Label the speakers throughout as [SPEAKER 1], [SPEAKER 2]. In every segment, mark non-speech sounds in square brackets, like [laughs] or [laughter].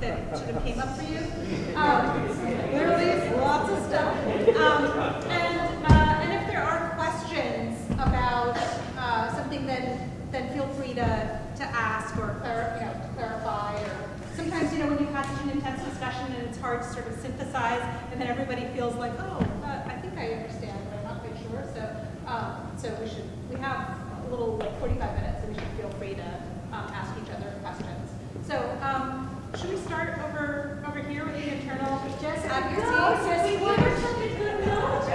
[SPEAKER 1] that
[SPEAKER 2] should have came up for you. Um, literally, lots of stuff. Um, and, uh, and if there are questions about uh, something, then then feel free to, to ask or clar you know, clarify. Or sometimes, you know, when you've had such an intense discussion and it's hard to sort of synthesize, and then everybody feels like, oh, uh, I think I understand, but I'm not quite sure. So, um, so we should we have a little like 45 minutes, and we should feel free to um, ask each other questions. So. Um, should we start over over here with the internal? Just have your no, team. Just we want such a good knowledge.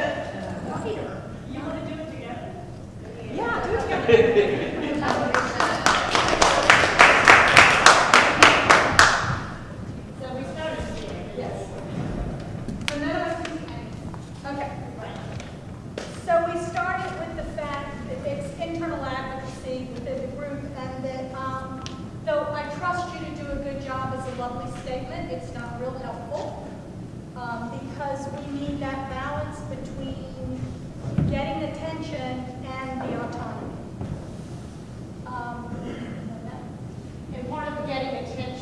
[SPEAKER 1] You want to do it together?
[SPEAKER 2] Yeah, do it together. [laughs]
[SPEAKER 3] statement. It's not real helpful um, because we need that balance between getting attention and the autonomy. Um,
[SPEAKER 4] and part of getting attention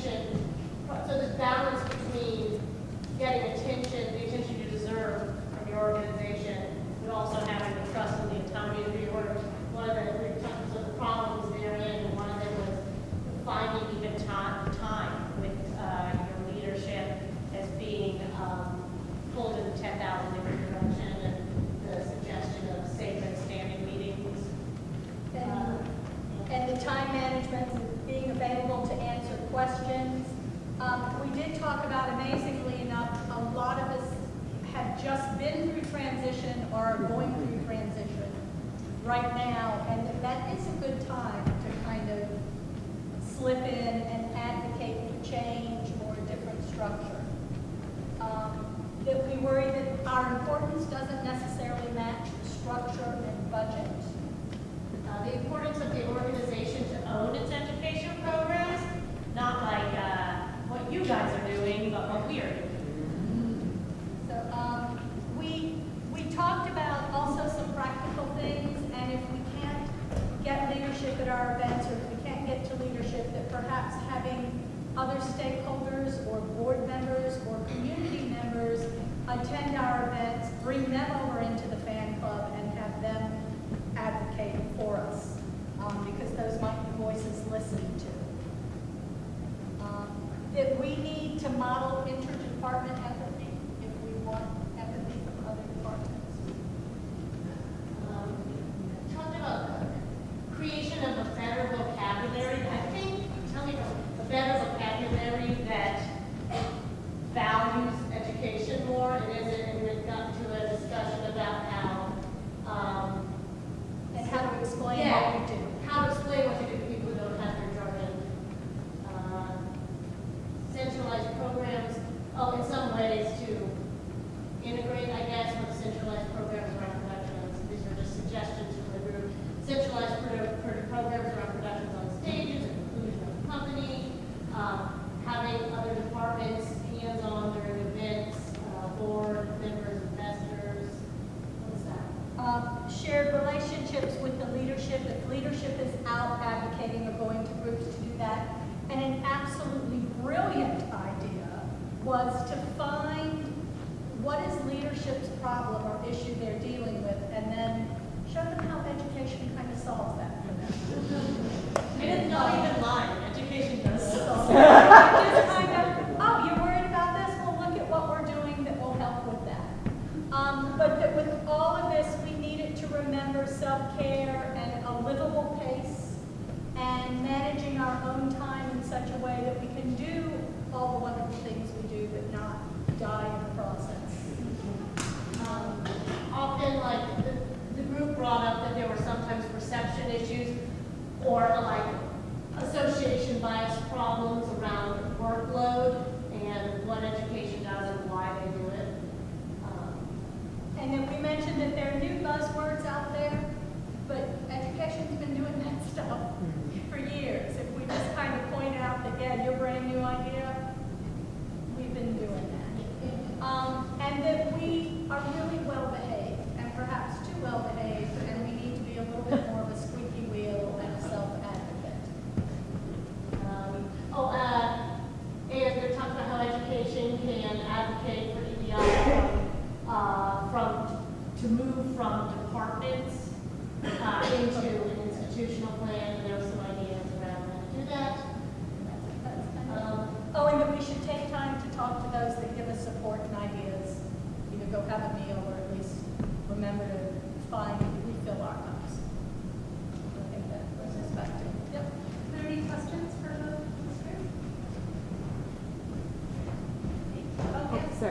[SPEAKER 3] to model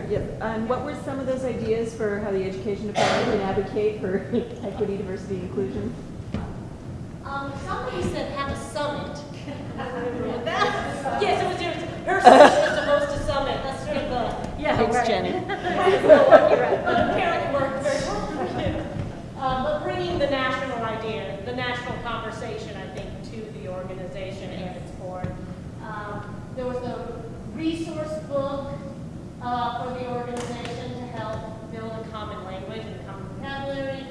[SPEAKER 5] Sorry, yeah, and what were some of those ideas for how the education department can advocate for [laughs] equity, diversity, inclusion?
[SPEAKER 3] Um, somebody said have a summit. Yes, it was yours. Her [laughs] sister was to host a summit. That's sort of a.
[SPEAKER 4] Yeah,
[SPEAKER 5] Thanks, Jenny.
[SPEAKER 3] But apparently worked very well for you. Um, but bringing the national idea, the national conversation, I think, to the organization and its board. Um, there was a resource book, uh, for the organization to help build a common language and common vocabulary.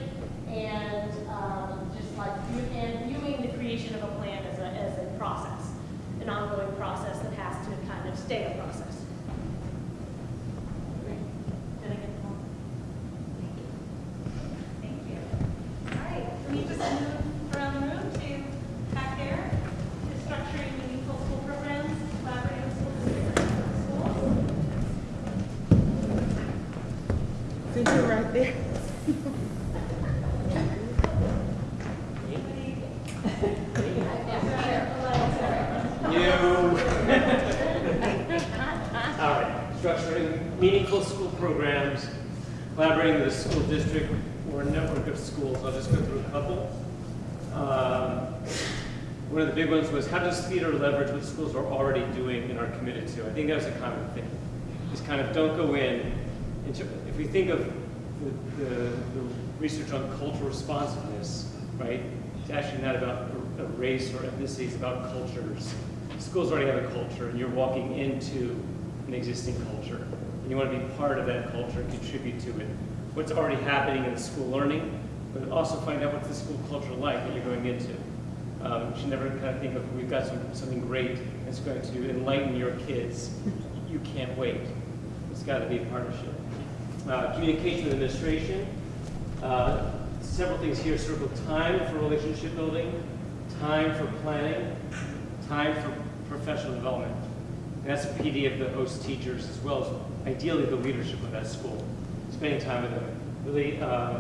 [SPEAKER 3] And, um, just like, view- and viewing the creation of a plan as a, as a process, an ongoing process that has to kind of stay a process. Did I get them all?
[SPEAKER 6] Thank you. All right, can you just move around the room to back there, to structuring meaningful school programs, collaborating with school districts and schools?
[SPEAKER 5] Since you're right there.
[SPEAKER 7] You. All right, structuring meaningful school programs, collaborating with the school district or network of schools. I'll just go through a couple. Um, One of the big ones was how does theater leverage what schools are already doing and are committed to? I think that was a common thing. Is kind of don't go in, into, if we think of the, the, the research on cultural responsiveness, right? It's actually not about race or ethnicity, it's about cultures. Schools already have a culture, and you're walking into an existing culture. And you want to be part of that culture and contribute to it. What's already happening in the school learning, but also find out what's the school culture like that you're going into. Um, you should never kind of think of, we've got some, something great that's going to enlighten your kids. You can't wait. It's got to be a partnership. Uh, communication with administration. Uh, several things here circle time for relationship building, time for planning, time for professional development. And that's a PD of the host teachers as well as ideally the leadership of that school. Spending time with them, really uh,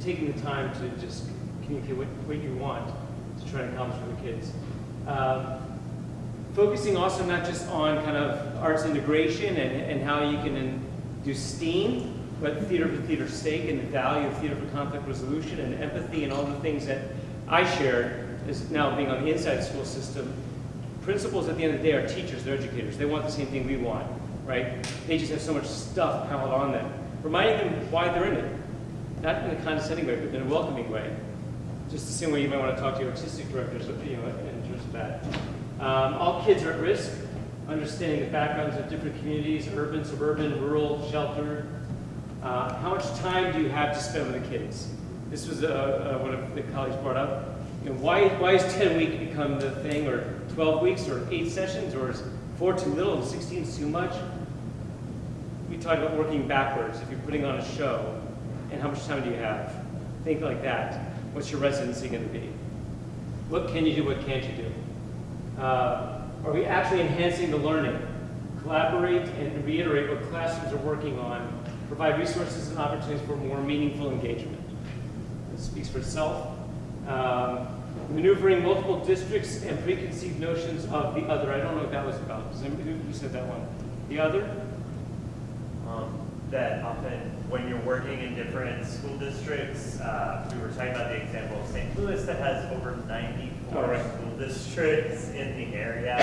[SPEAKER 7] taking the time to just communicate what, what you want to try and accomplish for the kids. Um, focusing also not just on kind of arts integration and, and how you can do STEAM, but theater for theater's sake and the value of theater for conflict resolution and empathy and all the things that I shared is now being on the inside school system. Principals at the end of the day are teachers, they're educators. They want the same thing we want, right? They just have so much stuff piled on them. Reminding them why they're in it. Not in a condescending way, but in a welcoming way. Just the same way you might want to talk to your artistic directors, you know, in terms of that. Um, all kids are at risk, understanding the backgrounds of different communities, urban, suburban, rural, shelter. Uh, how much time do you have to spend with the kids? This was uh, uh, one of the colleagues brought up. You know, why, why is 10 week become the thing, or 12 weeks, or eight sessions, or is four too little and 16 is too much? We talked about working backwards. If you're putting on a show, and how much time do you have? Think like that. What's your residency going to be? What can you do? What can't you do? Uh, are we actually enhancing the learning? Collaborate and reiterate what classrooms are working on. Provide resources and opportunities for more meaningful engagement. It speaks for itself. Um, maneuvering multiple districts and preconceived notions of the other. I don't know what that was about. Who said that one? The other?
[SPEAKER 8] um, that often when you're working in different school districts, uh, we were talking about the example of St. Louis that has over 94
[SPEAKER 7] Oh, right.
[SPEAKER 8] school districts in the area.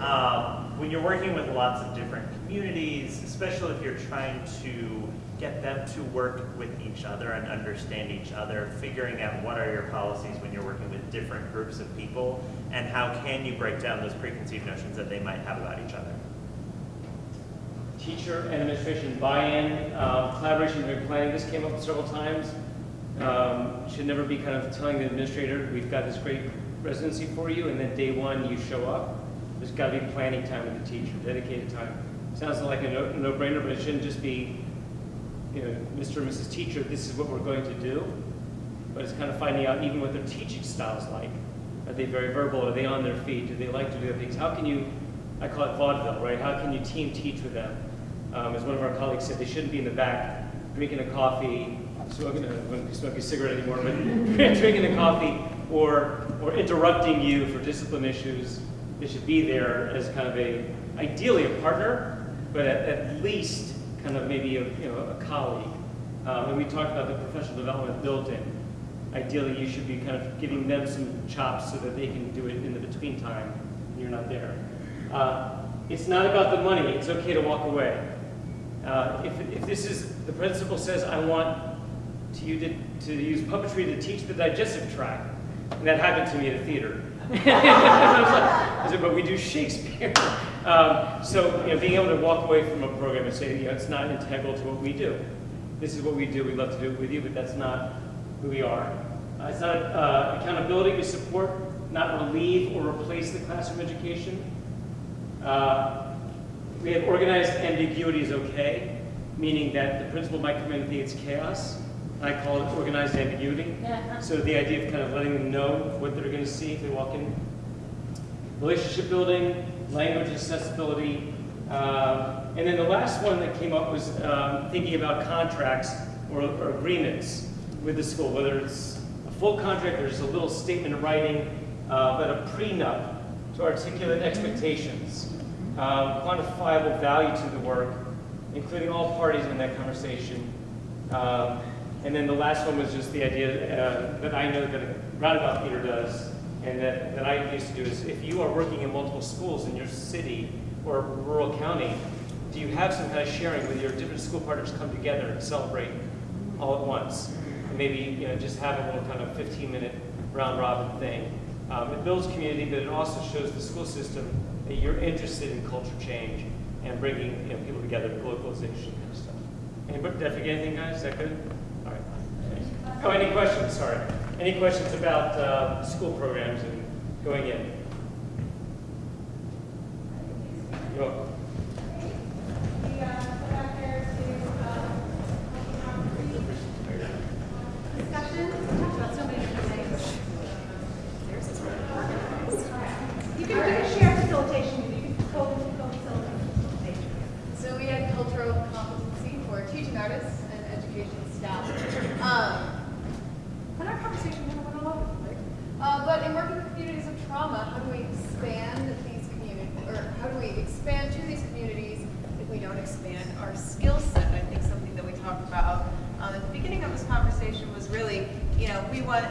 [SPEAKER 8] Um, when you're working with lots of different communities, especially if you're trying to get them to work with each other and understand each other, figuring out what are your policies when you're working with different groups of people, and how can you break down those preconceived notions that they might have about each other.
[SPEAKER 7] Teacher and administration buy-in, um, collaboration during planning. This came up several times. Um, should never be kind of telling the administrator, we've got this great residency for you, and then day one you show up. There's got to be planning time with the teacher, dedicated time. Sounds like a no- no-brainer, but it shouldn't just be, you know, Mr. and Mrs. Teacher, this is what we're going to do. But it's kind of finding out even what their teaching style is like. Are they very verbal? Are they on their feet? Do they like to do things? How can you, I call it vaudeville, right? How can you team teach with them? Um, as one of our colleagues said, they shouldn't be in the back drinking a coffee, smoking, I wouldn't a cigarette anymore, but [laughs] drinking a coffee or, or interrupting you for discipline issues. They should be there as kind of a, ideally a partner, but at, at least kind of maybe a, you know, a colleague. Um, and we talked about the professional development built in. Ideally, you should be kind of giving them some chops so that they can do it in the between time when you're not there. Uh, it's not about the money. It's okay to walk away. Uh, if, if this is, the principal says, I want to you to, to use puppetry to teach the digestive tract, and that happened to me at a theater. I was like- but we do Shakespeare. Um, so, you know, being able to walk away from a program and say, you know, it's not integral to what we do. This is what we do. We'd love to do it with you, but that's not who we are. Uh, it's not uh, accountability. We support, not relieve or replace the classroom education. Uh, we have organized ambiguity is okay, meaning that the principal might come in and think it's chaos. I call it organized ambiguity. So the idea of kind of letting them know what they're going to see if they walk in. Relationship building, language accessibility, um, and then the last one that came up was um, thinking about contracts or, or agreements with the school, whether it's a full contract or just a little statement of writing, uh, but a prenup to articulate expectations, quantifiable value to the work, including all parties in that conversation. Um, and then the last one was just the idea uh, that I know that Roundabout Theater does, and that, that I used to do is if you are working in multiple schools in your city or rural county, do you have some kind of sharing with your different school partners come together and celebrate all at once? And maybe you know just have a little kind of 15-minute round robin thing. Um, it builds community, but it also shows the school system that you're interested in culture change and bringing you know, people together, globalization kind of stuff. Anybody, did I forget anything, guys? Is that good? All right. Oh, any questions? Sorry. Any questions about uh, school programs and going in? You're welcome.
[SPEAKER 6] We, uh, go back there to, um, discussion, talked about so many different things. You can, you can share facilitation, you can go, go facilitate.
[SPEAKER 9] So we had cultural competency for teaching artists and education staff. Um,
[SPEAKER 6] And our conversation kind of went all over the place.
[SPEAKER 9] uh, but in working with communities of trauma, how do we expand these communities, or how do we expand to these communities if we don't expand our skill set? I think something that we talked about um, at the beginning of this conversation was really, you know, we want,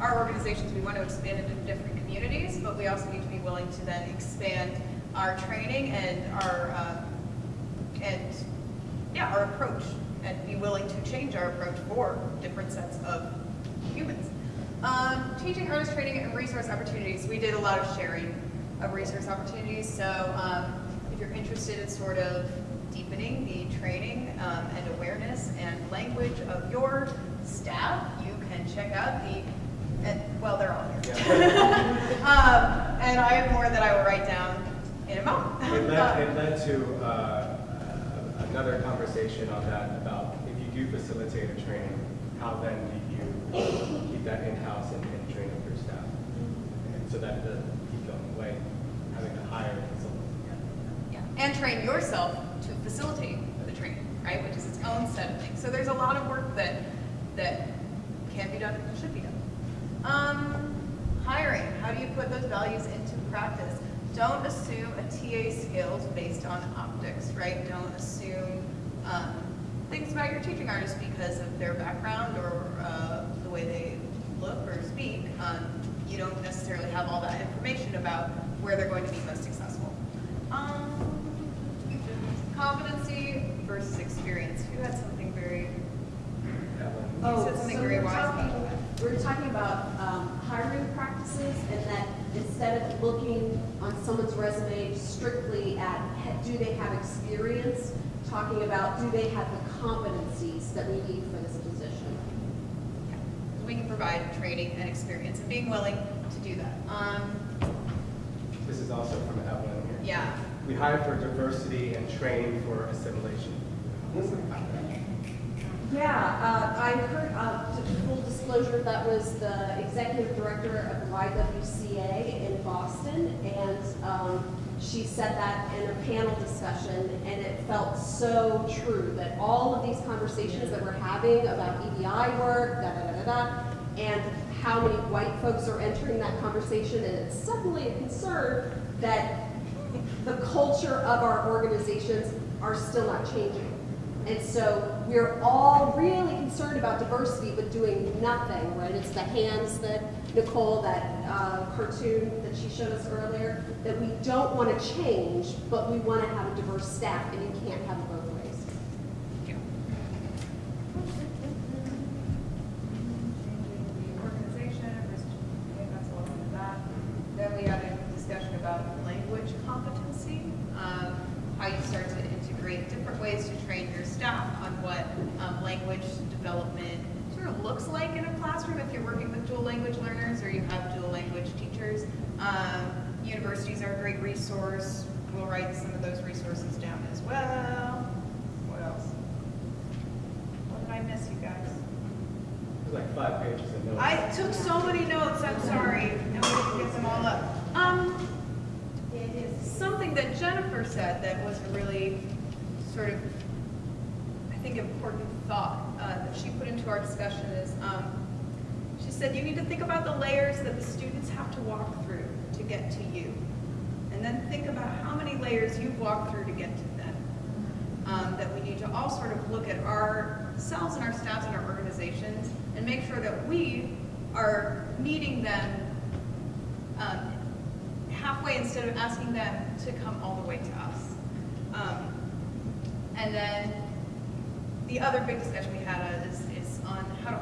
[SPEAKER 9] our organizations, we want to expand into different communities, but we also need to be willing to then expand our training and our, um, and yeah, our approach and be willing to change our approach for different sets of humans. Um, teaching artist training and resource opportunities. We did a lot of sharing of resource opportunities. So um, if you're interested in sort of deepening the training um, and awareness and language of your staff, you can check out the, and, well, they're all here. [laughs] um, and I have more that I will write down in a moment.
[SPEAKER 10] It led, it led to uh, another conversation on that about if you do facilitate a training, how then do you keep that in-house and, and train up your staff? And so that doesn't keep going away, having to hire consultants.
[SPEAKER 9] Yeah, and train yourself to facilitate the training, right, which is its own set of things. So there's a lot of work that, that can be done, it should be done. Um, hiring, how do you put those values into practice? Don't assume a TA skills based on optics, right? Don't assume um, things about your teaching artist because of their background or uh, the way they look or speak. Um, you don't necessarily have all that information about where they're going to be most successful. Um, competency versus experience. Who had something very,
[SPEAKER 10] Evelyn?
[SPEAKER 9] you said something
[SPEAKER 11] Oh, so
[SPEAKER 9] very
[SPEAKER 11] we're
[SPEAKER 9] wise
[SPEAKER 11] talking- We're talking about um, hiring practices and that instead of looking on someone's resume strictly at, do they have experience? Talking about, do they have the competencies that we need for this position?
[SPEAKER 9] We can provide training and experience and being willing to do that. Um,
[SPEAKER 10] This is also from Evelyn here.
[SPEAKER 9] yeah,
[SPEAKER 10] We hire for diversity and train for assimilation.
[SPEAKER 11] Yeah, uh, I heard, uh, full disclosure, that was the executive director of the YWCA in Boston, and um, she said that in a panel discussion, and it felt so true, that all of these conversations that we're having about EDI work, da-da-da-da-da, and how many white folks are entering that conversation, and it's suddenly a concern that the culture of our organizations are still not changing. And so we're all really concerned about diversity, but doing nothing, right? It's the hands that Nicole, that uh, cartoon that she showed us earlier, that we don't want to change, but we want to have a diverse staff, and you can't have it both ways.
[SPEAKER 9] organization versus, okay, that's all of that. Then we had a discussion about language competency, um, how you start to integrate different ways to train your staff on what um, language development sort of looks like in a classroom if you're working with dual language learners or you have dual language teachers. Um, universities are a great resource. We'll write some of those resources down as well. What else? What did I miss, you guys?
[SPEAKER 10] There's like five pages of notes.
[SPEAKER 9] I took so many notes, I'm sorry, and we didn't get them all up. Um, something that Jennifer said that was a really sort of, I think, important thought uh, that she put into our discussion is, um, she said, you need to think about the layers that the students have to walk through to get to you. And then think about how many layers you've walked through to get to them. Um, that we need to all sort of look at ourselves and our staffs and our organizations and make sure that we are meeting them um, halfway instead of asking them to come all the way to us. Um, and then the other big discussion we had is, is on how to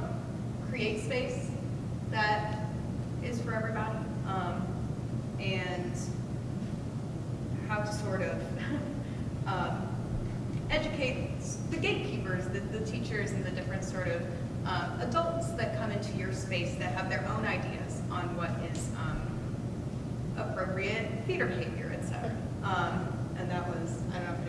[SPEAKER 9] create space that is for everybody. Um, and how to sort of [laughs] um, educate the gatekeepers, the, the teachers, and the different sort of um, adults that come into your space that have their own ideas on what is um, appropriate theater behavior, et cetera. Um, and that was, I don't know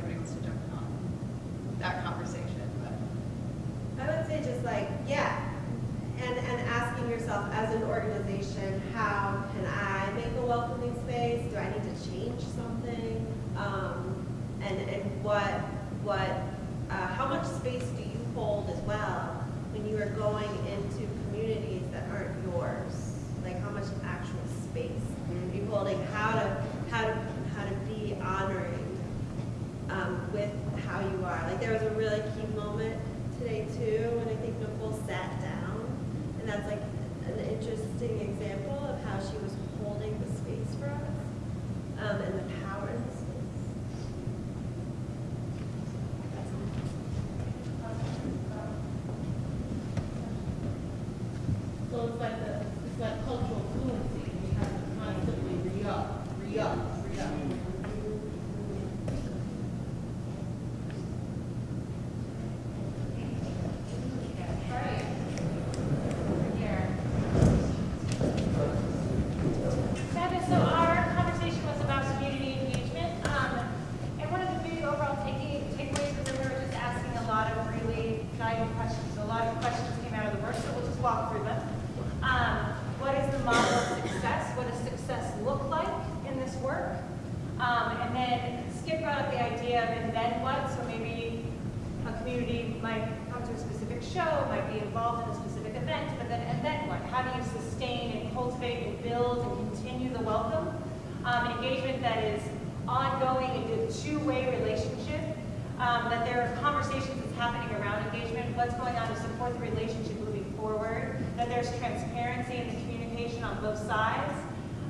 [SPEAKER 2] there's transparency in the communication on both sides.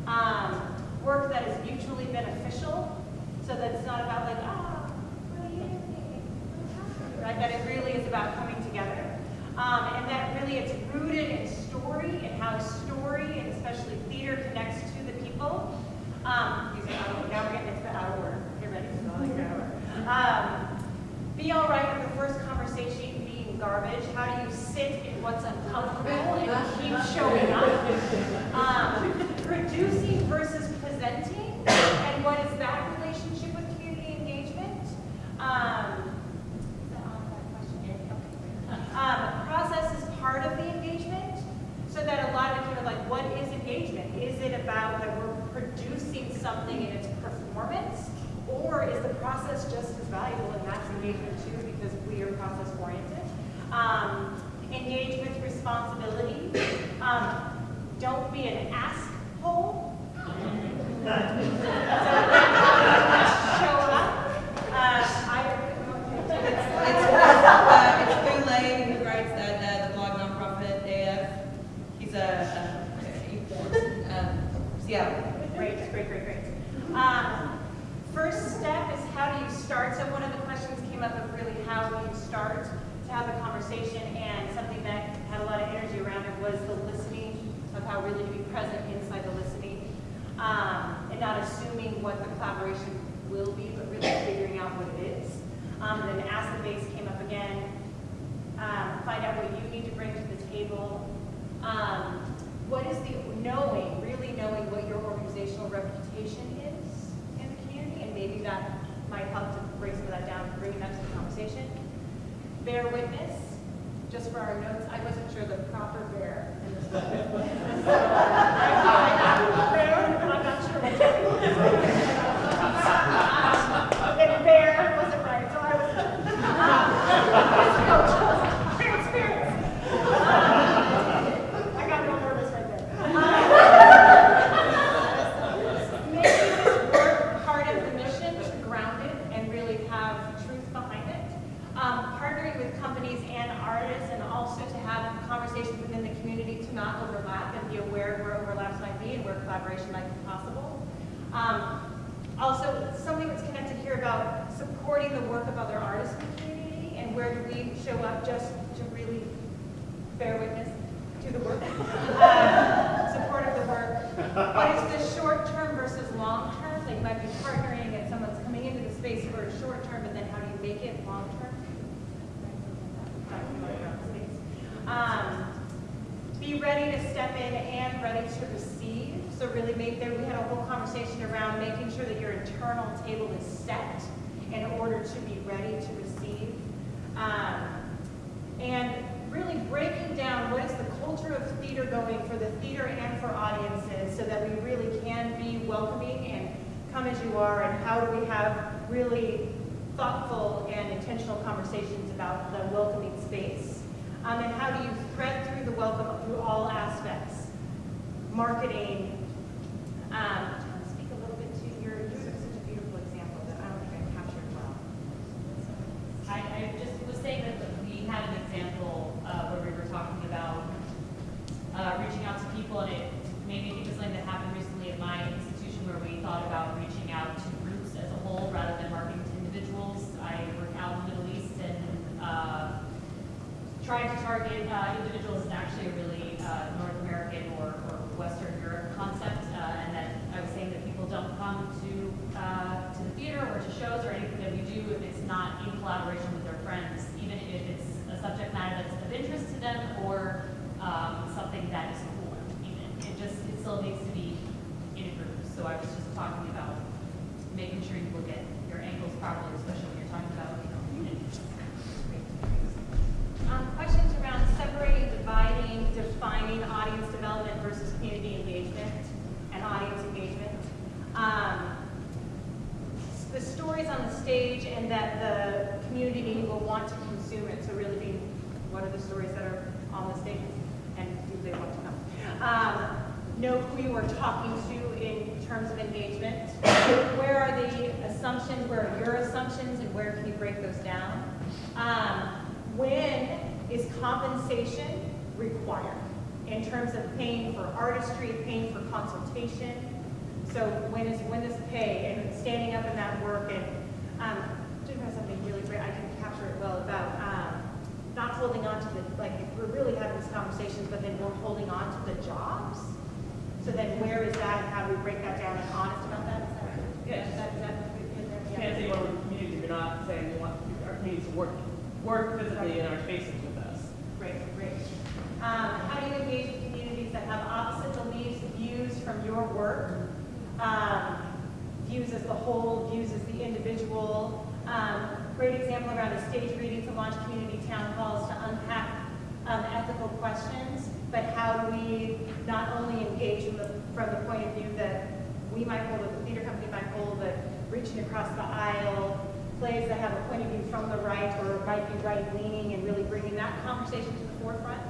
[SPEAKER 2] Um, work that is mutually beneficial, so that it's not about like, ah, oh, right? That it really is about coming together. Um, and that really it's rooted in story and how story, and especially theater, connects theater going for the theater and for audiences so that we really can be welcoming and come as you are and how do we have really thoughtful and intentional conversations about the welcoming space. Um, and how do you thread through the welcome through all aspects? Marketing, um,
[SPEAKER 12] where
[SPEAKER 2] are your assumptions, and where can you break those down? Um, when is compensation required in terms of paying for artistry, paying for consultation? So when is, when is pay and standing up in that work and, um, Jim has something really great, I can capture it well about, um, not holding on to the, like, if we're really having these conversations, but then we're holding on to the jobs. So then where is that and how do we break that down and honest about that? Is that,
[SPEAKER 13] Yes.
[SPEAKER 2] is that, is that?
[SPEAKER 13] Can't say you want to work with communities if you're not saying you want our communities to work, work physically in our spaces with us.
[SPEAKER 2] Great, great. Um, how do you engage with communities that have opposite beliefs, views from your work? Um, views as the whole, views as the individual. Um, great example around a stage reading to launch community town halls to unpack um, ethical questions, but how do we not only engage from the, from the point of view that we might hold, or the theater company might hold, but reaching across the aisle, plays that have a point of view from the right or might be right leaning and really bringing that conversation to the forefront.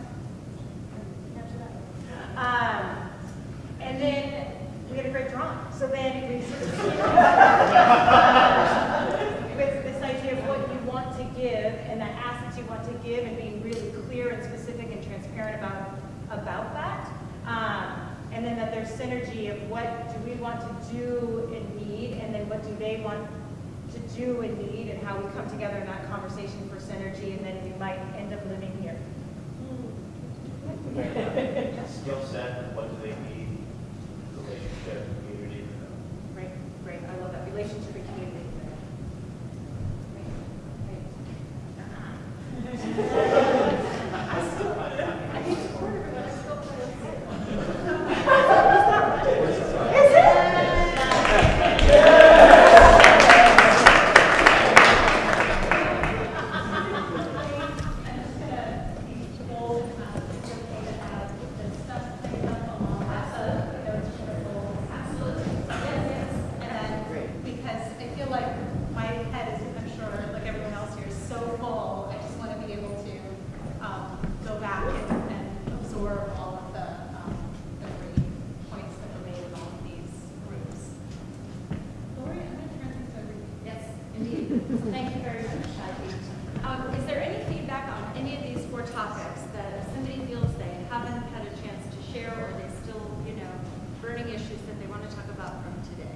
[SPEAKER 2] Um, and then we had a great drawing. So then we sort of with this idea of what you want to give and the assets you want to give and being really clear and specific and transparent about about that. Um, and then that there's synergy of what do we want to do and need, and then what do they want to do and need, and how we come together in that conversation for synergy, and then we might end up living here.
[SPEAKER 14] Skill set, and what do they need, relationship, community.
[SPEAKER 2] Great, great. I love that relationship and community. because I feel like my head is, I'm sure, like everyone else here, is so full. I just want to be able to um, go back and, and absorb all of the, um, the great points that were made in all of these groups. Lori, I'm going to turn things over to you. Yes, indeed. Thank you very much, Shadi. Um, is there any feedback on any of these four topics that somebody feels they haven't had a chance to share or they still, you know, burning issues that they want to talk about from today?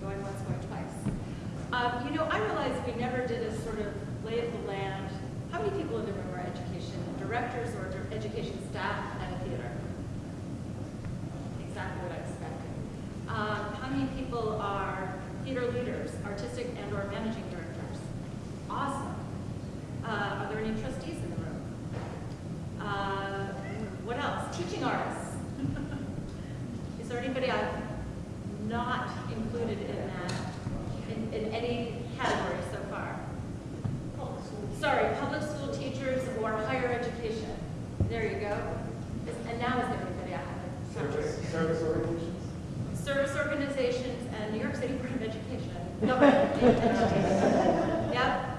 [SPEAKER 2] Going once, going twice. Um, you know, I realize we never did a sort of lay of the land. How many people in the education directors or education staff at a theater? Exactly what I expected. Um, how many people are theater leaders, artistic and or managing directors? Awesome. Uh, are there any trustees in the room? Uh, what else? Teaching artists. Is there anybody I've not included in that, in, in any category so far? Sorry, public school teachers or higher education. There you go. Is- And now is there anybody I haven't?
[SPEAKER 10] Service, service organizations?
[SPEAKER 2] Service organizations and New York City Board of Education. Government. Yep.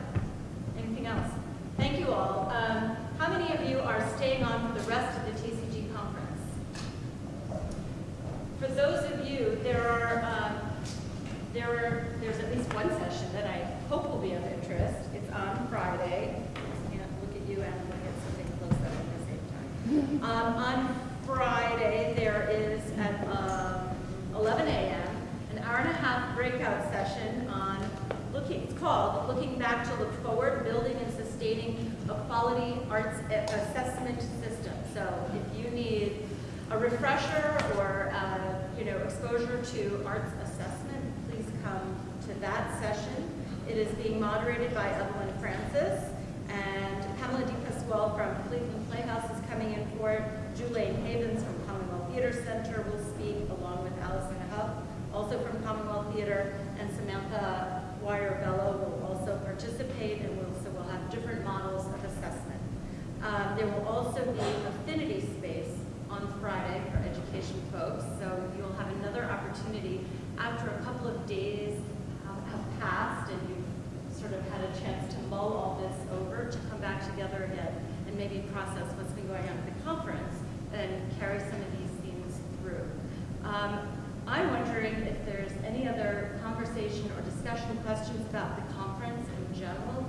[SPEAKER 2] Anything else? Thank you all. Um, how many of you are staying on for the rest of the TCG conference? For those of you, there are, um, there are, there's at least one session that I hope will be of interest. It's on Friday. Can't look at you and look at something close up at the same time. Um, on Friday, there is at, um, 11 a.m., an hour and a half breakout session on looking, it's called Looking Back to Look Forward, Building and Sustaining a Quality Arts Assessment System. So if you need a refresher or, uh, you know, exposure to arts assessment, please come that session. It is being moderated by Evelyn Francis, and Pamela DiPasquale from Cleveland Playhouse is coming in for it. Julaine Havens from Commonwealth Theater Center will speak, along with Allison Huff, also from Commonwealth Theater, and Samantha Wire-Bello will also participate, and we'll, so we'll have different models of assessment. Um, there will also be affinity space on Friday for education folks, so you'll have another opportunity after a couple of days passed and you've sort of had a chance to mull all this over to come back together again and maybe process what's been going on at the conference and carry some of these themes
[SPEAKER 15] through. Um, I'm wondering if there's
[SPEAKER 9] any other conversation or discussion questions about the conference in general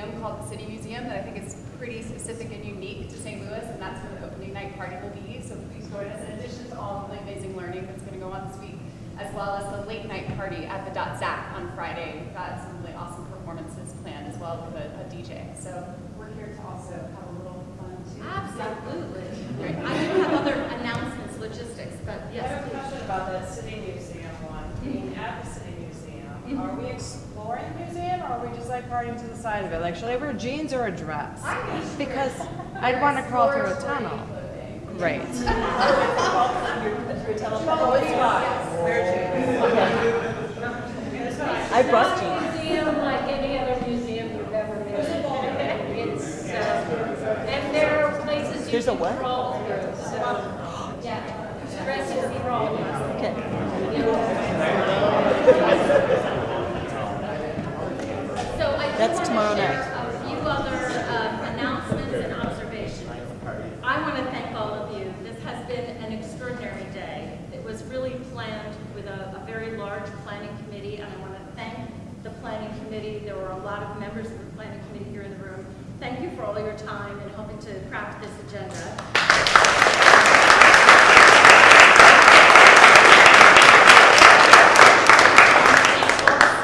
[SPEAKER 9] museum called the City Museum that I think is pretty specific and unique to St. Louis, and that's where the opening night party will be. So please join us, in addition to all of the amazing learning that's going to go on this week, as well as the late night party at the .ZACK on Friday. We've got some really awesome performances planned as well with a, a DJ. So we're here to also have a little fun too.
[SPEAKER 15] Absolutely. Great. I do have other announcements, logistics, but
[SPEAKER 16] I
[SPEAKER 15] yes,
[SPEAKER 16] have a
[SPEAKER 15] please.
[SPEAKER 16] question about the city museum one, being at the city museum. Are we exploring the museum or are we just like partying to the side of it? Like, should I wear jeans or a dress? Because I'd want to crawl through a tunnel. Great. [laughs]
[SPEAKER 5] I brought jeans.
[SPEAKER 2] Museum like any other museum you've ever been in. It's, uh, and there are places you
[SPEAKER 5] There's a what?
[SPEAKER 2] crawl through, so, yeah, dresses crawl.
[SPEAKER 5] Okay. [laughs] That's tomorrow night.
[SPEAKER 15] a few other um, announcements and observations. I want to thank all of you. This has been an extraordinary day. It was really planned with a, a very large planning committee, and I want to thank the planning committee. There were a lot of members of the planning committee here in the room. Thank you for all your time in helping to craft this agenda.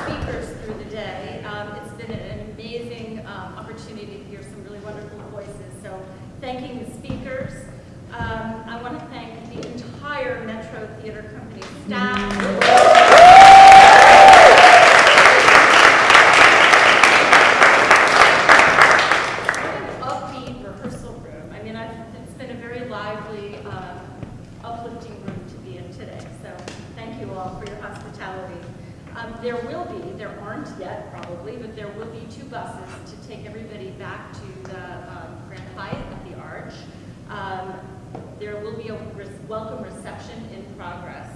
[SPEAKER 15] speakers through the day. Um, it's been an amazing um, opportunity to hear some really wonderful voices. So thanking the speakers. Um, I want to thank the entire Metro Theater Company staff. Upbeat rehearsal room. I mean, I've, it's been a very lively, um, uplifting room to be in today. So thank you all for your hospitality. Um, there will be, there aren't yet probably, but there will be two buses to take everybody back to the um, Grand Hyatt at the Arch. Um, there will be a res- welcome reception in progress.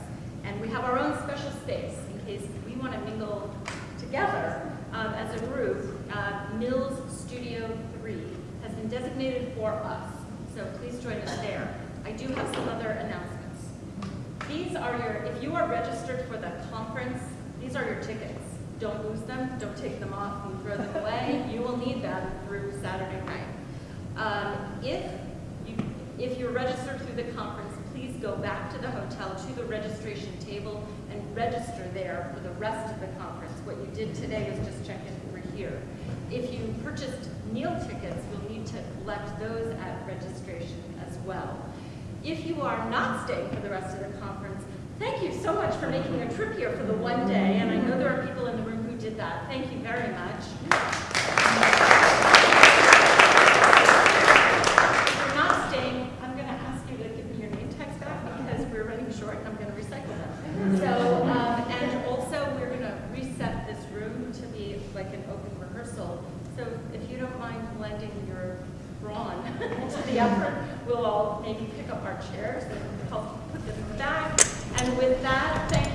[SPEAKER 15] And we have our own special space in case we want to mingle together um, as a group. Uh, Mills Studio 3 has been designated for us, so please join us there. I do have some other announcements. These are your, if you are registered for the conference, these are your tickets. Don't lose them, don't take them off and throw them away. You will need them through Saturday night. Um, if you, if you're registered through the conference, please go back to the hotel, to the registration table, and register there for the rest of the conference. What you did today is just check in over here. If you purchased meal tickets, you'll need to collect those at registration as well. If you are not staying for the rest of the conference, thank you so much for making a trip here for the one day, and I know there are people in the room did that. Thank you very much. If you're not staying, I'm going to ask you to give me your name tags back because we're running short and I'm going to recycle them. So, um, and also we're going to reset this room to be like an open rehearsal. So if you don't mind lending your brawn [laughs] to the effort, we'll all maybe pick up our chairs and help put them back. And with that, thank